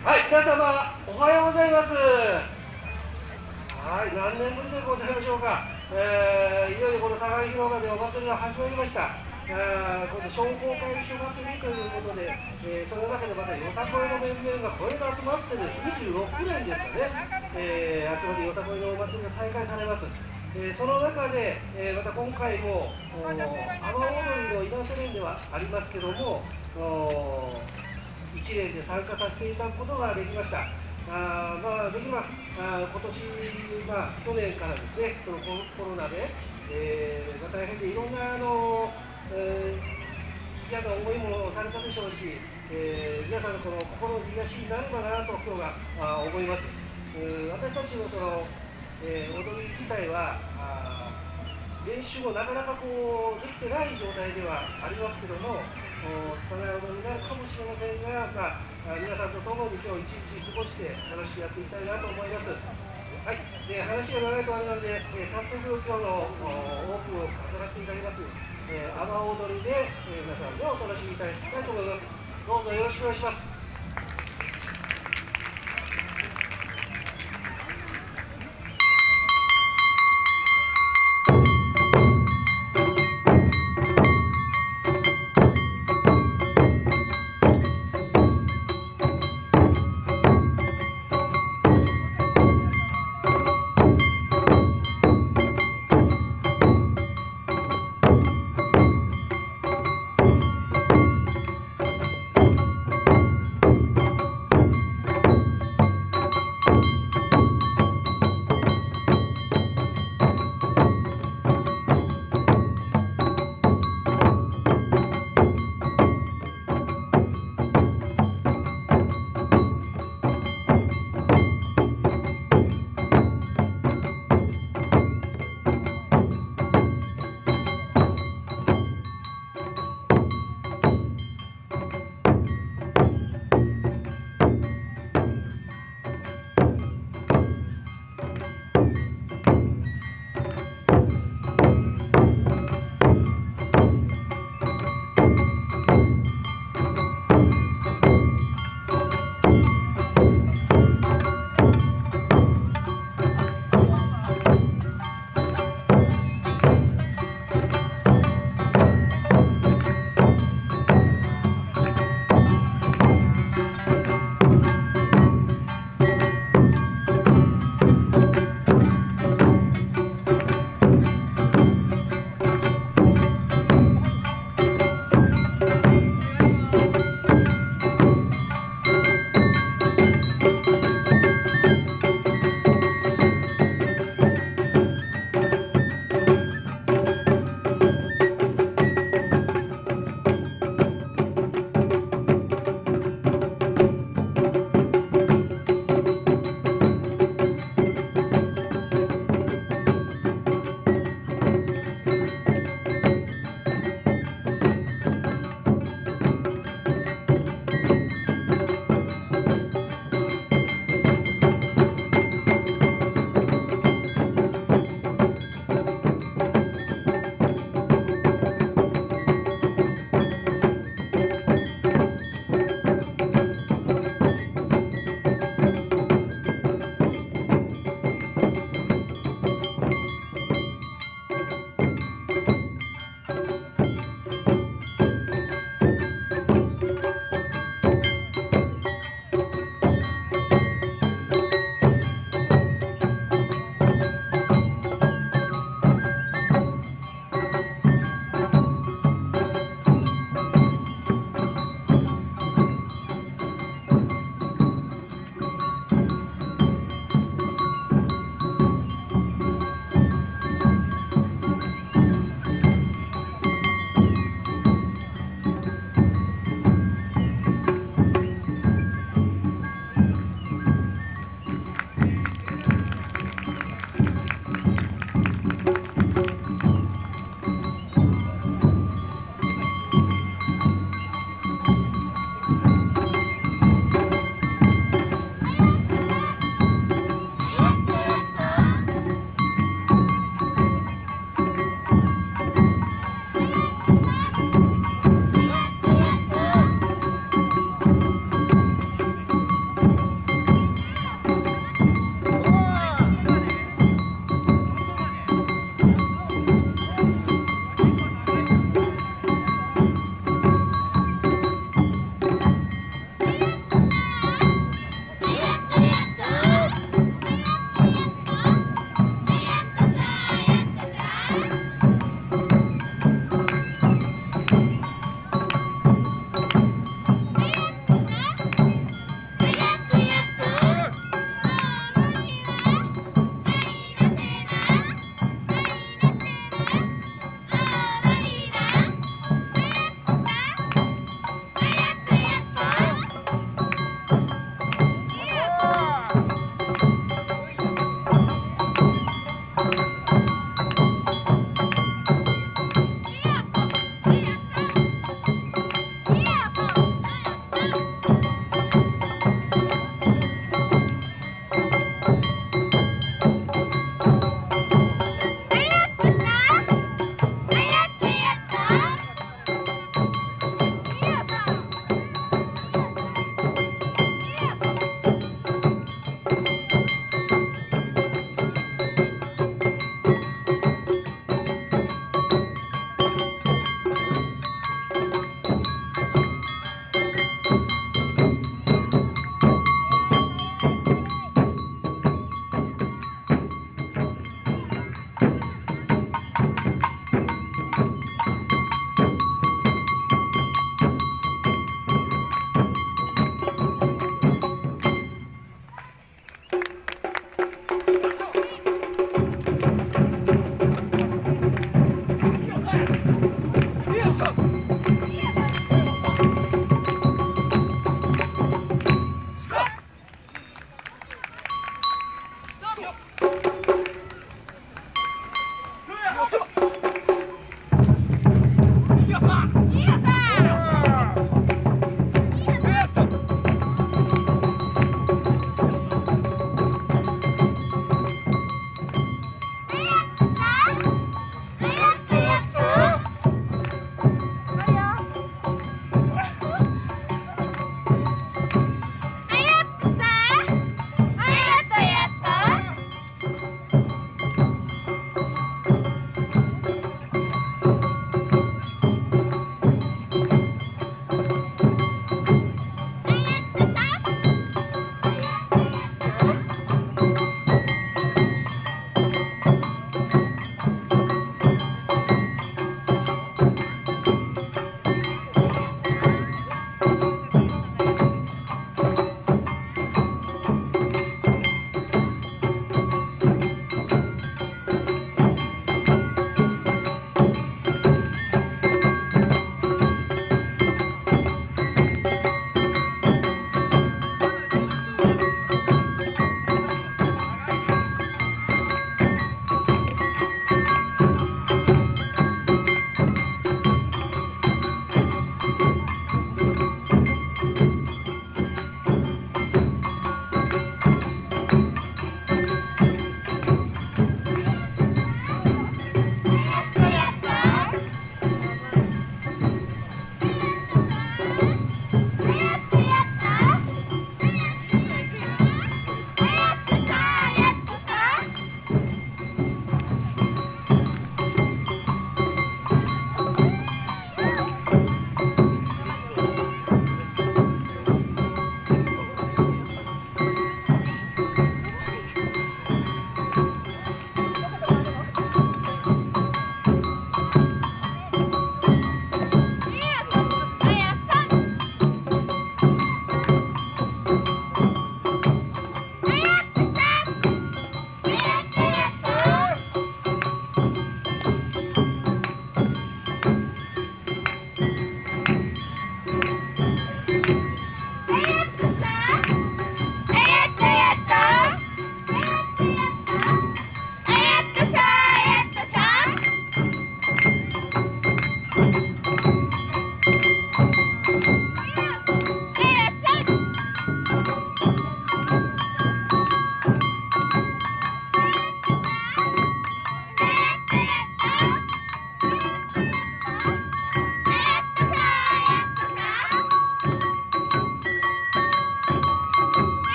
はい皆様おはようございます。はい何年ぶりでございましょうか、えー、いよいよこの境広場でお祭りが始まりました。あこの商工会議所祭りということで、えー、その中でまたよさこいの面々がこれが集まってね26年ですかね、えー、集まりよさこいのお祭りが再開されます。えー、その中で、え、また今回も阿波踊りの稲瀬連ではありますけども一例で参加させていただくことができました。あまあ、できればあ今年、まあ、去年からですねそのコロナで、えーまあ、大変でいろんなあの、えー、嫌な思いもされたでしょうし、えー、皆さんのこの心の癒しになればなと今日はあ思います。私たちのそのえー、踊り自体はあ練習もなかなかこうできてない状態ではありますけども拙い踊りになるかもしれませんが、まあ、皆さんと共に今日一日過ごして楽しくやっていきたいなと思います。はい、で話が長いとあれなんで、えー、早速今日のオープンを飾らせていただきます、えー、阿波踊りで、えー、皆さんでお楽しみいただきたいと思います。どうぞよろしくお願いします。